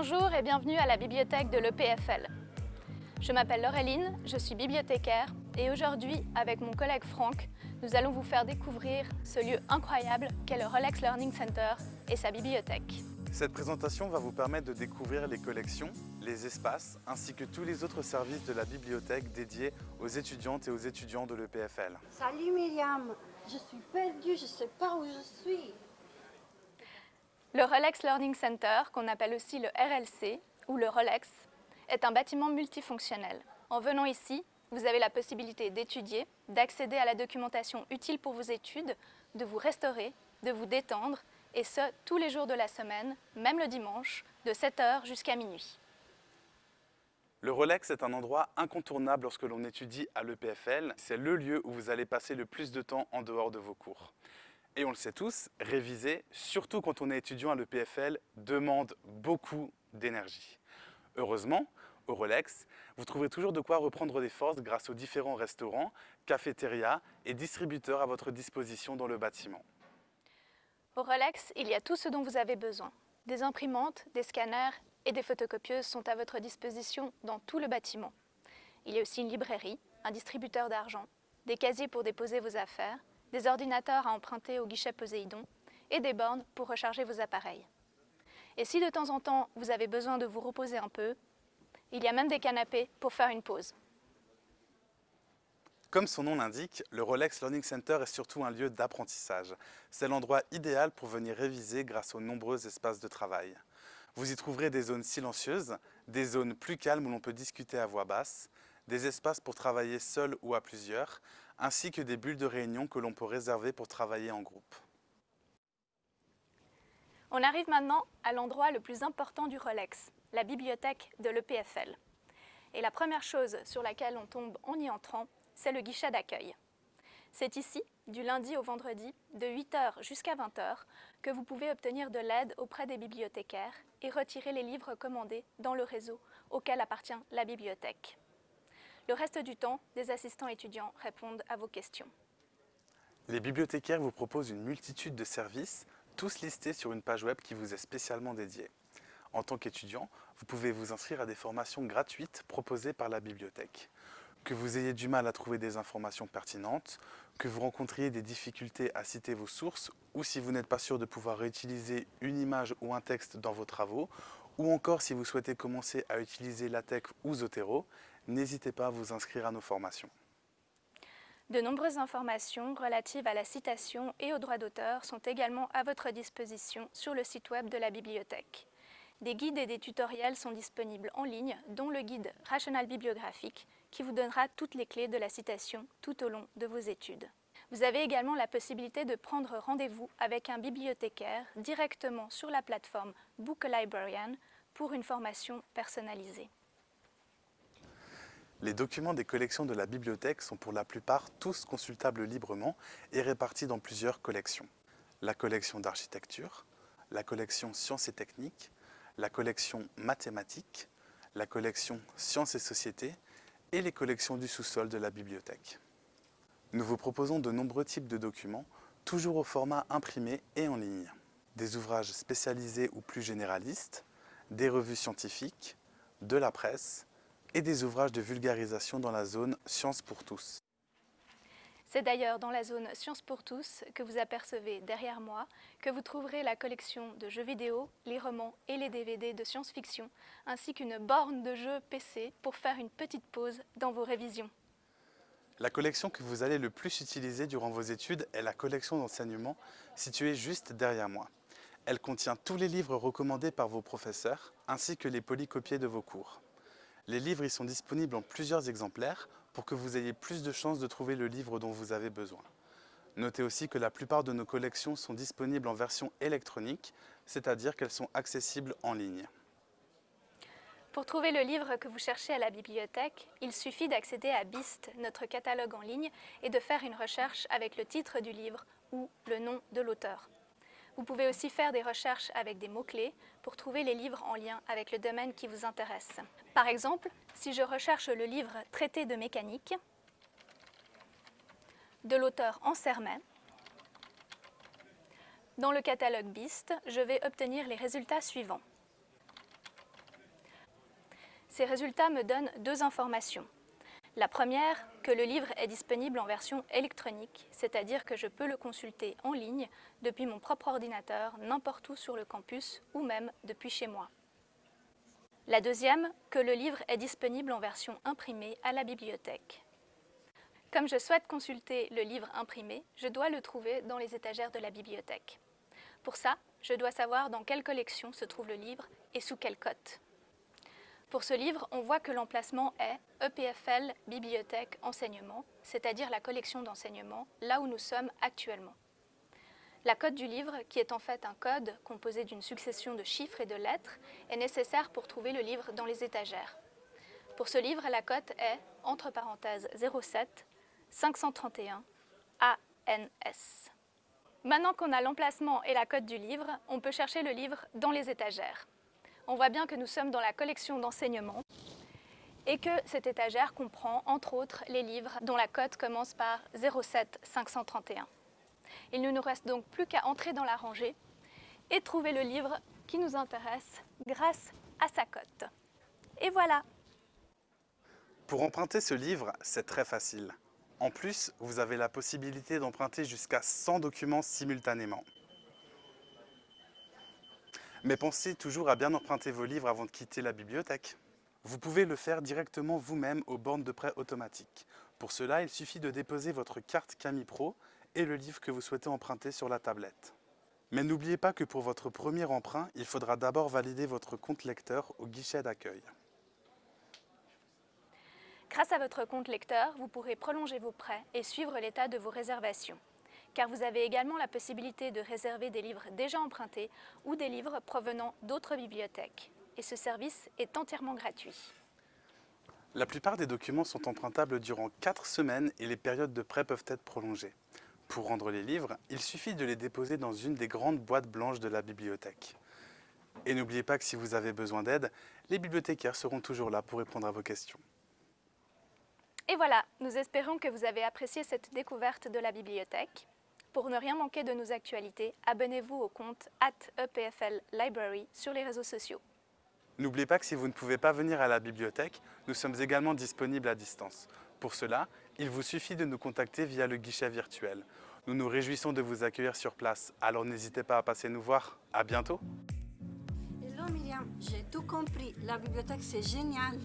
Bonjour et bienvenue à la bibliothèque de l'EPFL. Je m'appelle Laureline, je suis bibliothécaire et aujourd'hui, avec mon collègue Franck, nous allons vous faire découvrir ce lieu incroyable qu'est le Rolex Learning Center et sa bibliothèque. Cette présentation va vous permettre de découvrir les collections, les espaces, ainsi que tous les autres services de la bibliothèque dédiés aux étudiantes et aux étudiants de l'EPFL. Salut Myriam, je suis perdue, je ne sais pas où je suis. Le Rolex Learning Center, qu'on appelle aussi le RLC ou le Rolex, est un bâtiment multifonctionnel. En venant ici, vous avez la possibilité d'étudier, d'accéder à la documentation utile pour vos études, de vous restaurer, de vous détendre, et ce, tous les jours de la semaine, même le dimanche, de 7h jusqu'à minuit. Le Rolex est un endroit incontournable lorsque l'on étudie à l'EPFL. C'est le lieu où vous allez passer le plus de temps en dehors de vos cours. Et on le sait tous, réviser, surtout quand on est étudiant à l'EPFL, demande beaucoup d'énergie. Heureusement, au Rolex, vous trouverez toujours de quoi reprendre des forces grâce aux différents restaurants, cafétérias et distributeurs à votre disposition dans le bâtiment. Au Rolex, il y a tout ce dont vous avez besoin. Des imprimantes, des scanners et des photocopieuses sont à votre disposition dans tout le bâtiment. Il y a aussi une librairie, un distributeur d'argent, des casiers pour déposer vos affaires, des ordinateurs à emprunter au guichet Poséidon et des bornes pour recharger vos appareils. Et si de temps en temps vous avez besoin de vous reposer un peu, il y a même des canapés pour faire une pause. Comme son nom l'indique, le Rolex Learning Center est surtout un lieu d'apprentissage. C'est l'endroit idéal pour venir réviser grâce aux nombreux espaces de travail. Vous y trouverez des zones silencieuses, des zones plus calmes où l'on peut discuter à voix basse, des espaces pour travailler seul ou à plusieurs, ainsi que des bulles de réunion que l'on peut réserver pour travailler en groupe. On arrive maintenant à l'endroit le plus important du Rolex, la bibliothèque de l'EPFL. Et la première chose sur laquelle on tombe en y entrant, c'est le guichet d'accueil. C'est ici, du lundi au vendredi, de 8h jusqu'à 20h, que vous pouvez obtenir de l'aide auprès des bibliothécaires et retirer les livres commandés dans le réseau auquel appartient la bibliothèque. Le reste du temps, des assistants étudiants répondent à vos questions. Les bibliothécaires vous proposent une multitude de services, tous listés sur une page web qui vous est spécialement dédiée. En tant qu'étudiant, vous pouvez vous inscrire à des formations gratuites proposées par la bibliothèque. Que vous ayez du mal à trouver des informations pertinentes, que vous rencontriez des difficultés à citer vos sources, ou si vous n'êtes pas sûr de pouvoir réutiliser une image ou un texte dans vos travaux, ou encore si vous souhaitez commencer à utiliser LaTeX ou Zotero, n'hésitez pas à vous inscrire à nos formations. De nombreuses informations relatives à la citation et aux droits d'auteur sont également à votre disposition sur le site web de la bibliothèque. Des guides et des tutoriels sont disponibles en ligne, dont le guide Rational Bibliographique, qui vous donnera toutes les clés de la citation tout au long de vos études. Vous avez également la possibilité de prendre rendez-vous avec un bibliothécaire directement sur la plateforme Book Librarian pour une formation personnalisée. Les documents des collections de la bibliothèque sont pour la plupart tous consultables librement et répartis dans plusieurs collections. La collection d'architecture, la collection sciences et techniques, la collection mathématiques, la collection sciences et sociétés et les collections du sous-sol de la bibliothèque. Nous vous proposons de nombreux types de documents, toujours au format imprimé et en ligne. Des ouvrages spécialisés ou plus généralistes, des revues scientifiques, de la presse, et des ouvrages de vulgarisation dans la zone Sciences pour tous. C'est d'ailleurs dans la zone Sciences pour tous que vous apercevez derrière moi que vous trouverez la collection de jeux vidéo, les romans et les DVD de science-fiction, ainsi qu'une borne de jeux PC pour faire une petite pause dans vos révisions. La collection que vous allez le plus utiliser durant vos études est la collection d'enseignement située juste derrière moi. Elle contient tous les livres recommandés par vos professeurs, ainsi que les polycopiés de vos cours. Les livres y sont disponibles en plusieurs exemplaires pour que vous ayez plus de chances de trouver le livre dont vous avez besoin. Notez aussi que la plupart de nos collections sont disponibles en version électronique, c'est-à-dire qu'elles sont accessibles en ligne. Pour trouver le livre que vous cherchez à la bibliothèque, il suffit d'accéder à BIST, notre catalogue en ligne, et de faire une recherche avec le titre du livre ou le nom de l'auteur. Vous pouvez aussi faire des recherches avec des mots-clés pour trouver les livres en lien avec le domaine qui vous intéresse. Par exemple, si je recherche le livre Traité de mécanique de l'auteur Ansermet, dans le catalogue BIST, je vais obtenir les résultats suivants. Ces résultats me donnent deux informations. La première, que le livre est disponible en version électronique, c'est-à-dire que je peux le consulter en ligne depuis mon propre ordinateur, n'importe où sur le campus ou même depuis chez moi. La deuxième, que le livre est disponible en version imprimée à la bibliothèque. Comme je souhaite consulter le livre imprimé, je dois le trouver dans les étagères de la bibliothèque. Pour ça, je dois savoir dans quelle collection se trouve le livre et sous quelle cote. Pour ce livre, on voit que l'emplacement est EPFL Bibliothèque Enseignement, c'est-à-dire la collection d'enseignement, là où nous sommes actuellement. La cote du livre, qui est en fait un code composé d'une succession de chiffres et de lettres, est nécessaire pour trouver le livre dans les étagères. Pour ce livre, la cote est, entre parenthèses 07 531 ANS. Maintenant qu'on a l'emplacement et la cote du livre, on peut chercher le livre dans les étagères on voit bien que nous sommes dans la collection d'enseignement et que cette étagère comprend entre autres les livres dont la cote commence par 07 531. Il ne nous reste donc plus qu'à entrer dans la rangée et trouver le livre qui nous intéresse grâce à sa cote. Et voilà Pour emprunter ce livre, c'est très facile. En plus, vous avez la possibilité d'emprunter jusqu'à 100 documents simultanément. Mais pensez toujours à bien emprunter vos livres avant de quitter la bibliothèque. Vous pouvez le faire directement vous-même aux bornes de prêt automatique. Pour cela, il suffit de déposer votre carte Camille Pro et le livre que vous souhaitez emprunter sur la tablette. Mais n'oubliez pas que pour votre premier emprunt, il faudra d'abord valider votre compte lecteur au guichet d'accueil. Grâce à votre compte lecteur, vous pourrez prolonger vos prêts et suivre l'état de vos réservations car vous avez également la possibilité de réserver des livres déjà empruntés ou des livres provenant d'autres bibliothèques. Et ce service est entièrement gratuit. La plupart des documents sont empruntables durant 4 semaines et les périodes de prêt peuvent être prolongées. Pour rendre les livres, il suffit de les déposer dans une des grandes boîtes blanches de la bibliothèque. Et n'oubliez pas que si vous avez besoin d'aide, les bibliothécaires seront toujours là pour répondre à vos questions. Et voilà, nous espérons que vous avez apprécié cette découverte de la bibliothèque. Pour ne rien manquer de nos actualités, abonnez-vous au compte EPFL Library sur les réseaux sociaux. N'oubliez pas que si vous ne pouvez pas venir à la bibliothèque, nous sommes également disponibles à distance. Pour cela, il vous suffit de nous contacter via le guichet virtuel. Nous nous réjouissons de vous accueillir sur place, alors n'hésitez pas à passer nous voir. À bientôt Hello Myriam, j'ai tout compris. La bibliothèque c'est génial.